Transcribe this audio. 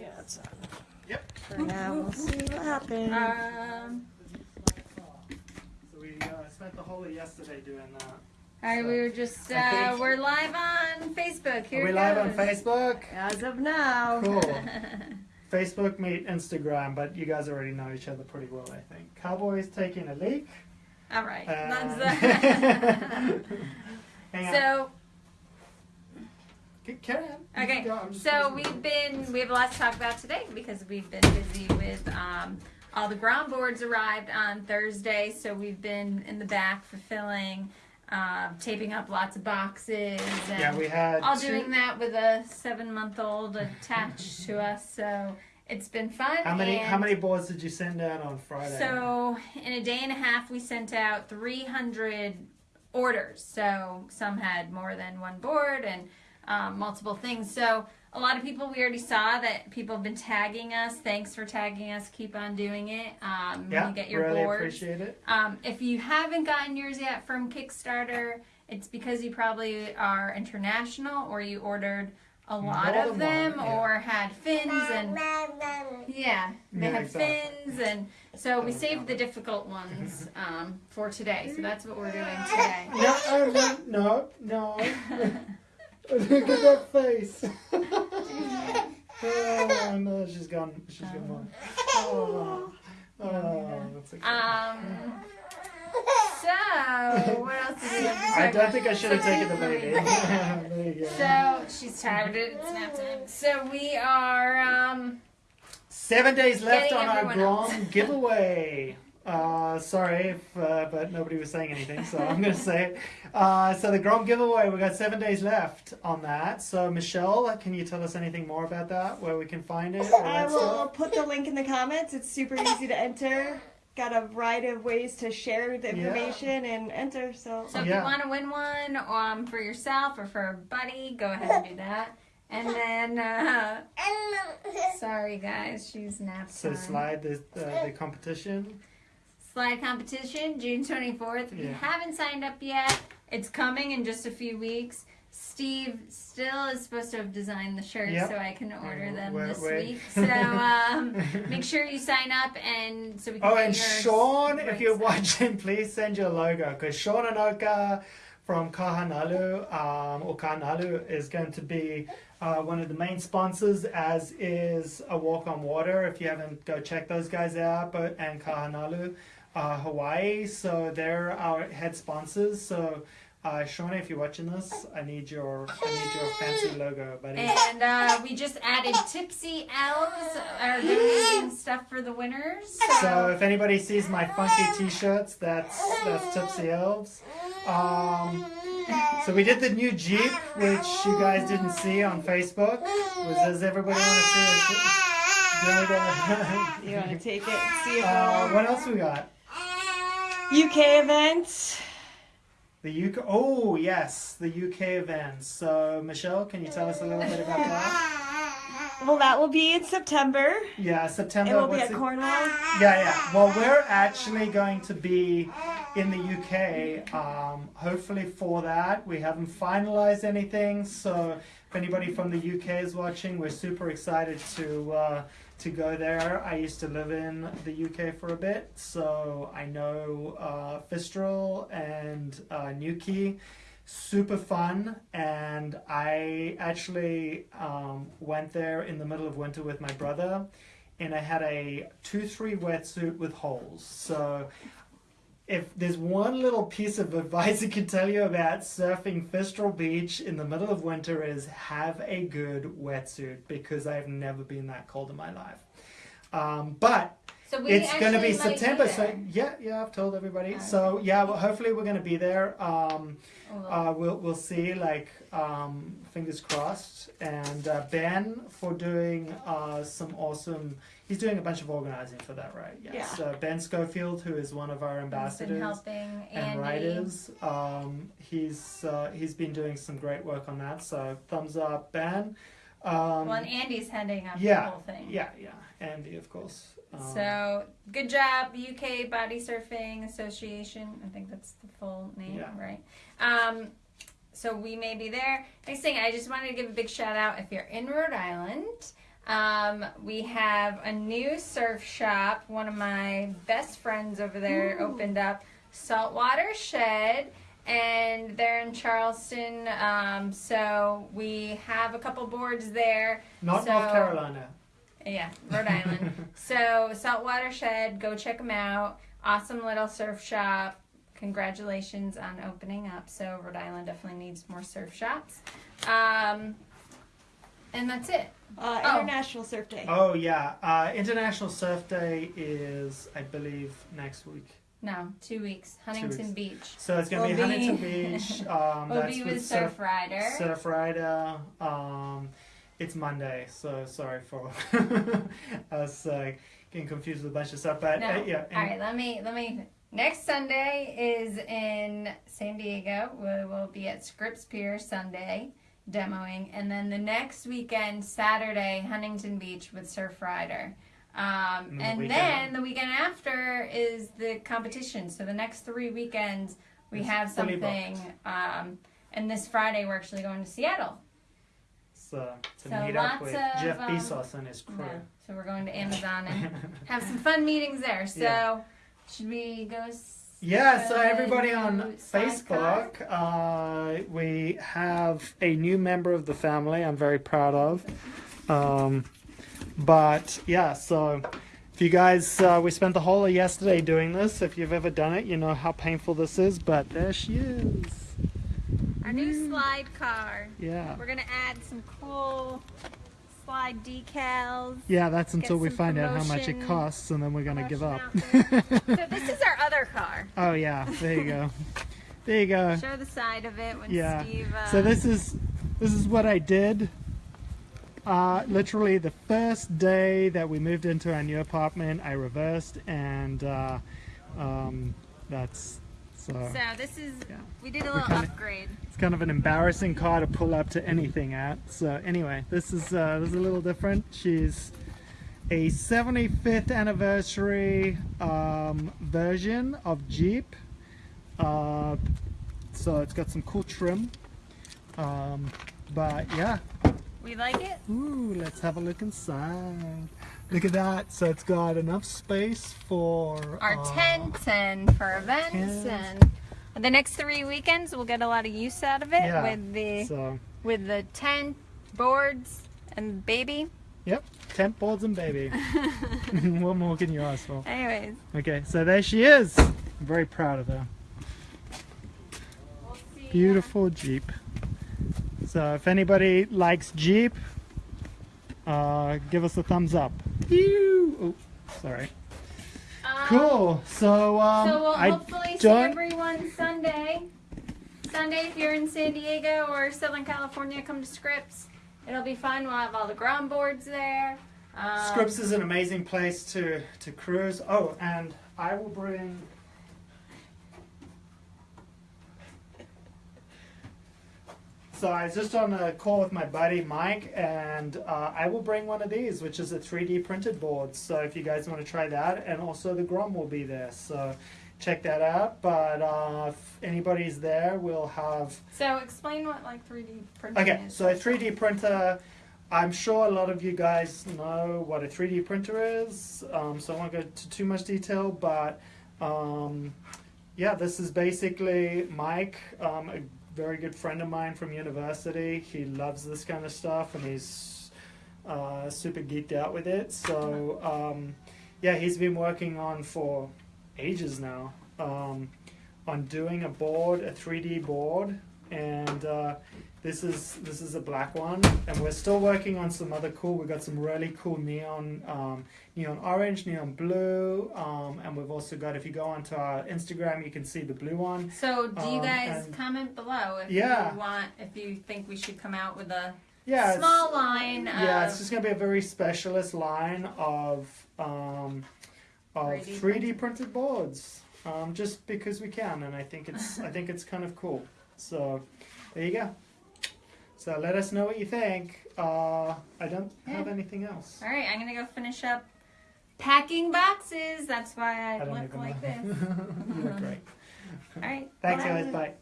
Yeah, it's on. Yep. For now, we'll see what happens. Um, So we uh, spent the whole of yesterday doing that. all right, we were just, uh, think- we're live on Facebook. Here Are we live on. Facebook? As of now. Cool. Facebook, meet Instagram, but you guys already know each other pretty well, I think. Cowboys taking a leak. All right. Uh, That's Hang on. so, C- Carry on. Okay. can go. I'm just So we've been, we have a lot to talk about today because we've been busy with, um, all the Grom boards arrived on Thursday. So we've been in the back fulfilling, um, taping up lots of boxes and Yeah, we had all two- doing that with a seven month old attached to us. So it's been fun. How many and how many boards did you send out on Friday? So in a day and a half, we sent out 300 orders. So some had more than one board and um, multiple things. So a lot of people we already saw that people have been tagging us. Thanks for tagging us. Keep on doing it. Um, yeah, you get your really boards. appreciate it. Um, if you haven't gotten yours yet from Kickstarter, it's because you probably are international or you ordered a lot More of them one, yeah. or had fins and yeah, they Yeah, have exactly. fins and so we saved the difficult ones um, for today. So that's what we're doing today. No, oh, no, no, no. Look at that face. oh no, she's gone. She's gone. Oh, oh, that's okay. Um, so what else did we I don't think I should have taken the baby. there you go. So she's tired. It's nap time. So we are. Um, Seven days left on our everyone. Grand giveaway. Uh, sorry, if, uh, but nobody was saying anything, so I'm going to say it. Uh, so the Grand giveaway, we've got seven days left on that. So Michelle, can you tell us anything more about that? Where we can find it? I will stuff? put the link in the comments. It's super easy to enter. Got a variety of ways to share the Yeah. information and enter. So so if Yeah. you want to win one um, for yourself or for a buddy, go ahead and do that. And then, uh, sorry guys, she's nap So slide the uh, the competition. Slide competition, June 24th. If you haven't signed up yet, it's coming in just a few weeks. Steve still is supposed to have designed the shirts Yep. so I can order them Wait, this wait. week. So um, make sure you sign up and so we can Oh, and Sean, if you're watching, please send your logo because Sean Anoka from Kahanalu um, or Kahanalu is going to be uh, one of the main sponsors, as is a Walk on Water. If you haven't, go check those guys out. But and Kahanalu, uh, Hawaii. So they're our head sponsors. So. Uh, Shauna, if you're watching this, I need your I need your fancy logo, buddy. And uh, we just added Tipsy Elves are donating stuff for the winners. So if anybody sees my funky T-shirts, that's that's Tipsy Elves. Um, so we did the new Jeep, which you guys didn't see on Facebook. Was does everybody want to see it? Do you wanna go- you want to take it? See if uh, what else we got? UK event. The UK. Oh yes, the UK events. So Michelle, can you tell us a little bit about that? Well, that will be in September. Yeah, September. It will be what's at the- Cornwall. Yeah, yeah. Well, we're actually going to be in the UK, um, hopefully for that. We haven't finalized anything, so if anybody from the UK is watching, we're super excited to uh, to go there. I used to live in the UK for a bit, so I know uh, Fistral and uh. Super fun, and I actually um, went there in the middle of winter with my brother and I had a two three wetsuit with holes. So if there's one little piece of advice I can tell you about surfing Fistral Beach in the middle of winter is have a good wetsuit because I've never been that cold in my life. Um, but So we it's going to be September, there. so yeah, yeah, I've told everybody. Okay. So yeah, well, hopefully we're going to be there. Um, Oh, uh, we'll we'll see. Like um, fingers crossed. And uh, Ben for doing uh, some awesome. He's doing a bunch of organizing for that, right? Yes. Yeah. So Ben Schofield, who is one of our ambassadors helping and Andy. writers, um, he's uh, he's been doing some great work on that. So thumbs up, Ben. Um, Well, and Andy's heading up yeah, the whole thing. yeah, yeah. Andy, of course. Um, So good job, UK Body Surfing Association. I think that's the full name, Yeah. right? Um, so we may be there. Next thing, I just wanted to give a big shout out if you're in Rhode Island. Um, we have a new surf shop. One of my best friends over there Ooh. opened up Saltwater Shed, and they're in Charleston. Um, so we have a couple boards there. Not So- North Carolina. Yeah, Rhode Island. so Saltwater Shed, go check them out. Awesome little surf shop. Congratulations on opening up. So Rhode Island definitely needs more surf shops. Um, and that's it. Uh, Oh. International Surf Day. Oh yeah, uh, International Surf Day is, I believe, next week. No, two weeks. Huntington weeks. Beach. So it's gonna We'll be be- Huntington Beach. Um, We'll that's be with with Surfrider. Surf Rider. Um, it's Monday, so sorry for us uh, getting confused with a bunch of stuff. But No. uh, yeah, All right, let me let me. Next Sunday is in San Diego. We will be at Scripps Pier Sunday demoing, and then the next weekend, Saturday, Huntington Beach with Surfrider. Um, And the and then the weekend after is the competition. So the next three weekends we It's have something. Um, and this Friday we're actually going to Seattle. So to So meet up with of, Jeff um, Bezos and his crew. Yeah. So we're going to Amazon and have some fun meetings there. So Yeah. should we go? Yeah, so uh, everybody on? Facebook, uh, we have a new member of the family I'm very proud of. Um, but yeah, so if you guys, uh, we spent the whole of yesterday doing this. If you've ever done it, you know how painful this is, but there she is. Our new slide car. Yeah. We're gonna add some cool slide decals. Yeah, that's until we find out how much it costs and then we're going to give up. So this is our other car. oh, yeah, there you go. There you go. Show the side of it when Yeah. Steve. Uh, So this is this is what I did. Uh, literally the first day that we moved into our new apartment, I reversed, and uh, um, that's so. So this is. Yeah. We did a little kinda- upgrade. It's kind of an embarrassing car to pull up to anything at. So anyway, this is uh, this is a little different. She's a 75th anniversary um, version of Jeep. Uh, so it's got some cool trim. Um, but yeah, We like it. Ooh, let's have a look inside. Look at that. So it's got enough space for Our uh, tent and for events tent. and the next three weekends we'll get a lot of use out of it Yeah. with the So, with the tent boards and baby. yep, tent boards and baby. what more can you ask for? Anyways, Okay, so there she is. I'm very proud of her. we'll. Beautiful Jeep. So if anybody likes Jeep, uh, give us a thumbs up. Ew. Oh, sorry. Um, Cool. So um, So we'll I hopefully see everyone Sunday. Sunday, if you're in San Diego or Southern California, come to Scripps. It'll be fun. We'll have all the Grom boards there. Um, Scripps is an amazing place to, to cruise. Oh, and I will bring. So I was just on a call with my buddy Mike, and uh, I will bring one of these, which is a 3D printed board. So if you guys want to try that, and also the Grom will be there. So check that out. But uh, if anybody's there, we'll have So explain what like 3D printing Okay, is. so a 3D printer, I'm sure a lot of you guys know what a 3D printer is, um, so I won't go into too much detail, but um, yeah, this is basically Mike, um, a very good friend of mine from university. He loves this kind of stuff and he's uh, super geeked out with it. So um, yeah, he's been working on for ages now um, on doing a board, a 3D board, and uh, this is this is a black one, and we're still working on some other cool. we've got some really cool neon, um, neon orange, neon blue, um, and we've also got. If you go onto our Instagram, you can see the blue one. So do you Um, guys and- comment below if Yeah. you want if you think we should come out with a Yeah, small line yeah, of it's just gonna be a very specialist line of um, of 3D 3D, printed boards, um, just because we can, and I think it's I think it's kind of cool. So there you go. So let us know what you think. Uh, I don't have anything else. All right, I'm gonna go finish up packing boxes. That's why I, I look like know. this. you look great. All right. Thanks, bye. guys. Bye.